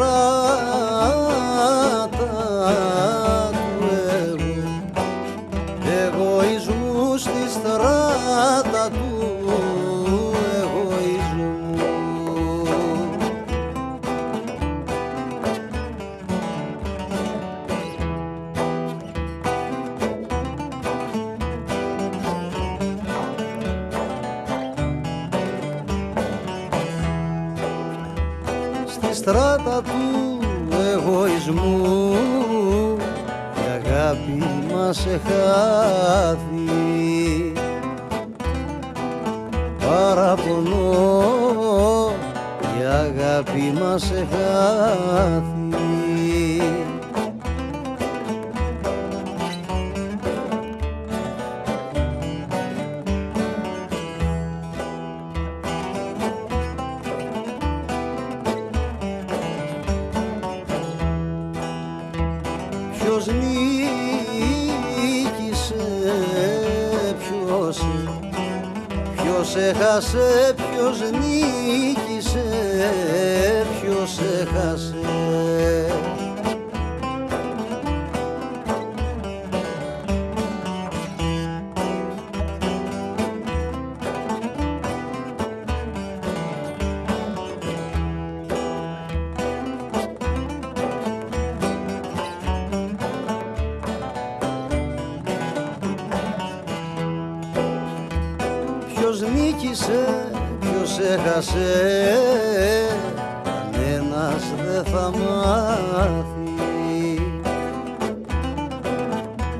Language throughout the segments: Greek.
στράτα στράτα του εγωισμού. Η αγάπη μας εχάθη. Παραπονώ η αγάπη μας εχάθη Ποιος νίκησε, ποιος, ποιος έχασε, ποιος νίκησε, ποιος έχασε. Ποιος νίκησε, ποιος έχασε Κανένας δεν θα μάθει.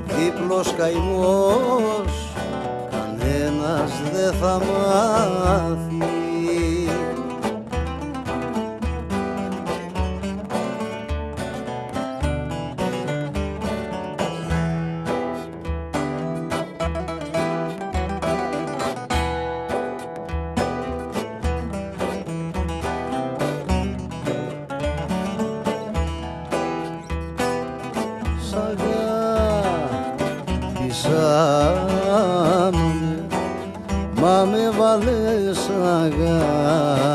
Δίπλος καημός Κανένας δεν θα μάθει αγάπησαμε Μα με βάλες αγάπησα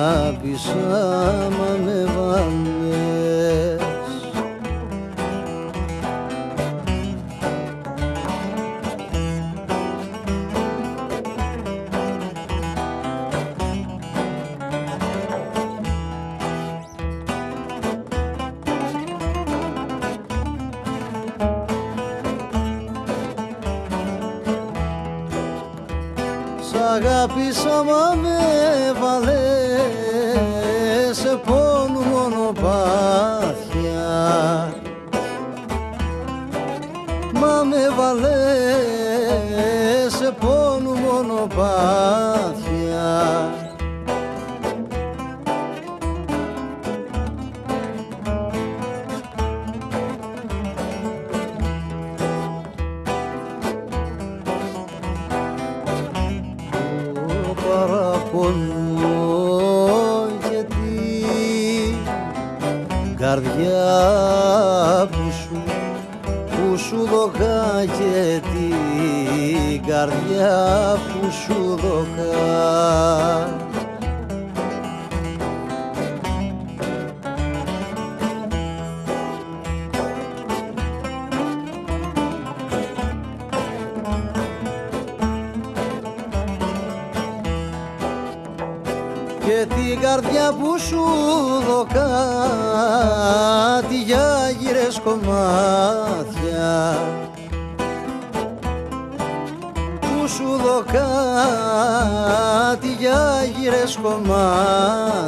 Μα με βάλες αγάπησα μα με βάλες σε πόνου μονοπάτια παραπονώ γιατί καρδιά που σου που σου δωκά και την καρδιά που σου δωκά και την καρδιά που σου δωκά τη για γύρες κομμάτια. Που σου δωκά τη για γύρες κομμάτια